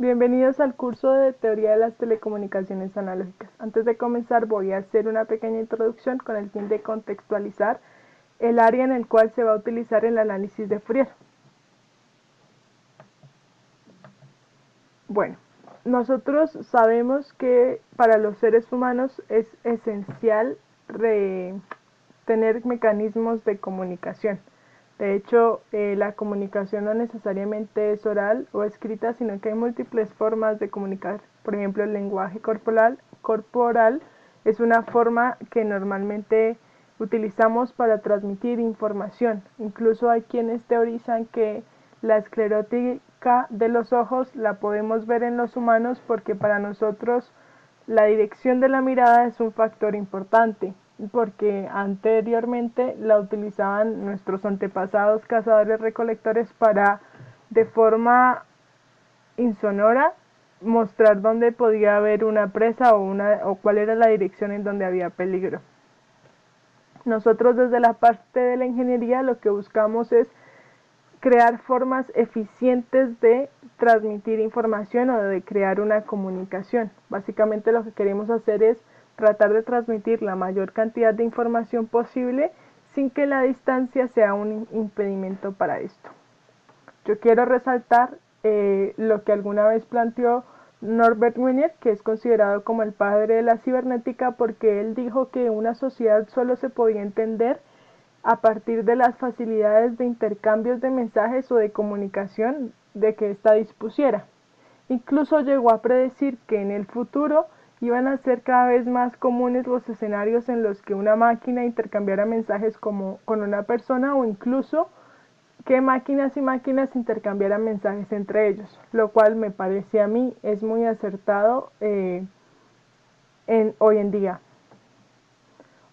Bienvenidos al curso de Teoría de las Telecomunicaciones Analógicas. Antes de comenzar voy a hacer una pequeña introducción con el fin de contextualizar el área en el cual se va a utilizar el análisis de Fourier. Bueno, nosotros sabemos que para los seres humanos es esencial tener mecanismos de comunicación. De hecho, eh, la comunicación no necesariamente es oral o escrita, sino que hay múltiples formas de comunicar. Por ejemplo, el lenguaje corporal, corporal es una forma que normalmente utilizamos para transmitir información. Incluso hay quienes teorizan que la esclerótica de los ojos la podemos ver en los humanos porque para nosotros la dirección de la mirada es un factor importante porque anteriormente la utilizaban nuestros antepasados cazadores recolectores para de forma insonora mostrar dónde podía haber una presa o, una, o cuál era la dirección en donde había peligro. Nosotros desde la parte de la ingeniería lo que buscamos es crear formas eficientes de transmitir información o de crear una comunicación. Básicamente lo que queremos hacer es tratar de transmitir la mayor cantidad de información posible sin que la distancia sea un impedimento para esto. Yo quiero resaltar eh, lo que alguna vez planteó Norbert Wiener, que es considerado como el padre de la cibernética porque él dijo que una sociedad solo se podía entender a partir de las facilidades de intercambios de mensajes o de comunicación de que ésta dispusiera. Incluso llegó a predecir que en el futuro iban a ser cada vez más comunes los escenarios en los que una máquina intercambiara mensajes como con una persona o incluso que máquinas y máquinas intercambiaran mensajes entre ellos, lo cual me parece a mí es muy acertado eh, en, hoy en día.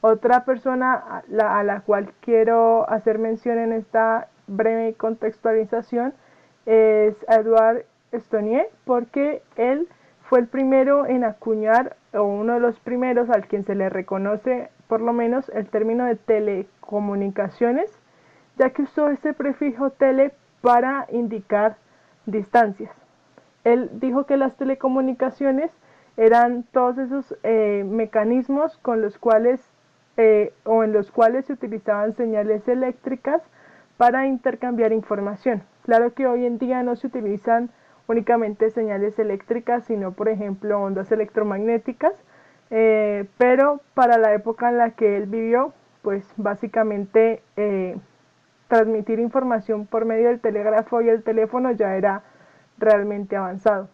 Otra persona a la, cual quiero hacer mención en esta breve contextualización es Edouard Stonier, porque él fue el primero en acuñar, o uno de los primeros al quien se le reconoce por lo menos el término de telecomunicaciones, ya que usó ese prefijo tele para indicar distancias. Él dijo que las telecomunicaciones eran todos esos eh, mecanismos con los cuales eh, o en los cuales se utilizaban señales eléctricas para intercambiar información. Claro que hoy en día no se utilizan únicamente señales eléctricas, sino por ejemplo ondas electromagnéticas, eh, pero para la época en la que él vivió, pues básicamente eh, transmitir información por medio del telégrafo y el teléfono ya era realmente avanzado.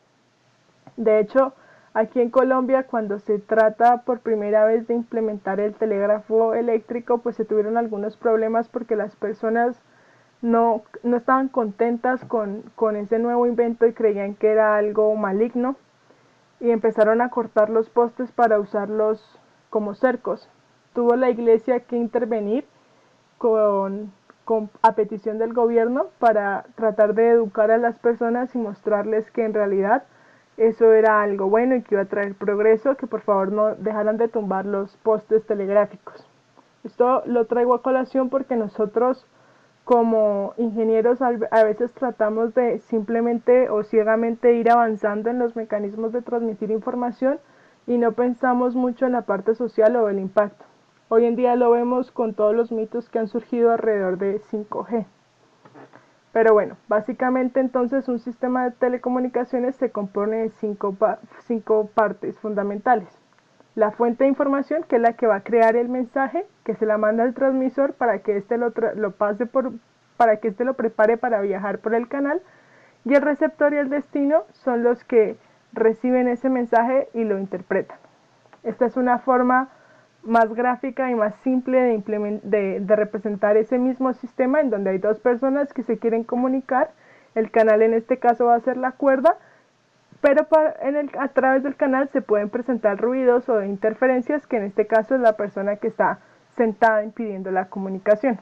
De hecho, aquí en Colombia cuando se trata por primera vez de implementar el telégrafo eléctrico, pues se tuvieron algunos problemas porque las personas no, no estaban contentas con, con ese nuevo invento y creían que era algo maligno y empezaron a cortar los postes para usarlos como cercos. Tuvo la iglesia que intervenir con, a petición del gobierno para tratar de educar a las personas y mostrarles que en realidad eso era algo bueno y que iba a traer progreso, que por favor no dejaran de tumbar los postes telegráficos. Esto lo traigo a colación porque nosotros como ingenieros a veces tratamos de simplemente o ciegamente ir avanzando en los mecanismos de transmitir información y no pensamos mucho en la parte social o el impacto. Hoy en día lo vemos con todos los mitos que han surgido alrededor de 5G. Pero bueno, básicamente entonces un sistema de telecomunicaciones se compone de cinco, cinco partes fundamentales. La fuente de información, que es la que va a crear el mensaje, que se la manda al transmisor para que éste lo, lo pase por, para que éste lo prepare para viajar por el canal. Y el receptor y el destino son los que reciben ese mensaje y lo interpretan. Esta es una forma más gráfica y más simple de, de, de, representar ese mismo sistema en donde hay dos personas que se quieren comunicar. El canal en este caso va a ser la cuerda, pero en el, a través del canal se pueden presentar ruidos o interferencias que en este caso es la persona que está sentada impidiendo la comunicación.